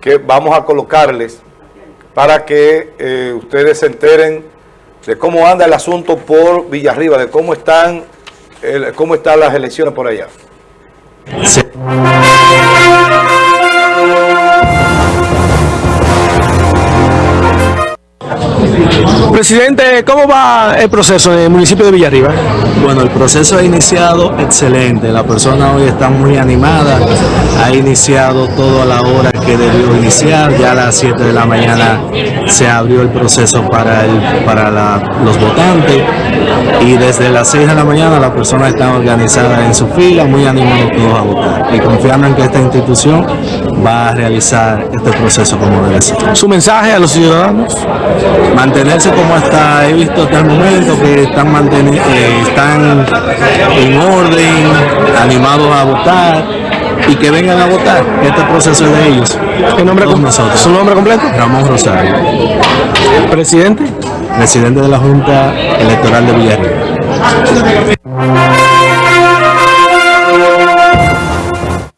que vamos a colocarles para que eh, ustedes se enteren de cómo anda el asunto por Villarriba, de cómo están, cómo están las elecciones por allá. Presidente, ¿cómo va el proceso en el municipio de Villarriba? Bueno, el proceso ha iniciado excelente. La persona hoy está muy animada. Ha iniciado todo a la hora que debió iniciar. Ya a las 7 de la mañana se abrió el proceso para, el, para los votantes. Y desde las 6 de la mañana la persona está organizada en su fila, muy animados todos a votar. Y confiando en que esta institución va a realizar este proceso como debe ser. Su mensaje a los ciudadanos. mantenerse como está, he visto hasta el momento que están, eh, están en orden, animados a votar y que vengan a votar. Este proceso es de ellos. ¿Qué nombre nosotros. ¿Su nombre completo? Ramón Rosario, Presidente. presidente de la Junta Electoral de Villarreal.